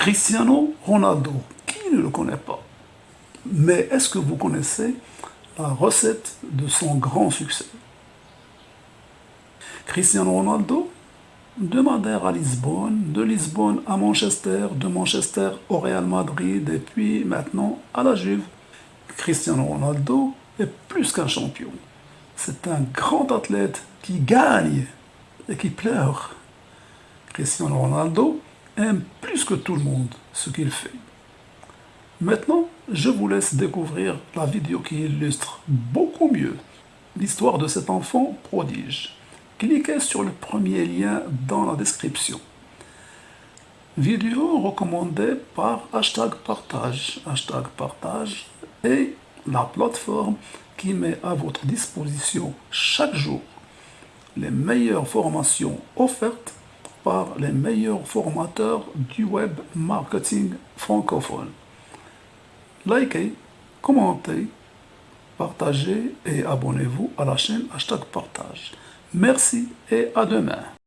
Cristiano Ronaldo, qui ne le connaît pas Mais est-ce que vous connaissez la recette de son grand succès? Cristiano Ronaldo, demandeur à Lisbonne, de Lisbonne à Manchester, de Manchester au Real Madrid et puis maintenant à la Juve. Cristiano Ronaldo est plus qu'un champion. C'est un grand athlète qui gagne et qui pleure. Cristiano Ronaldo plus que tout le monde ce qu'il fait. Maintenant, je vous laisse découvrir la vidéo qui illustre beaucoup mieux l'histoire de cet enfant prodige. Cliquez sur le premier lien dans la description. Vidéo recommandée par hashtag partage, hashtag partage et la plateforme qui met à votre disposition chaque jour les meilleures formations offertes par les meilleurs formateurs du web marketing francophone. Likez, commentez, partagez et abonnez-vous à la chaîne Hashtag Partage. Merci et à demain.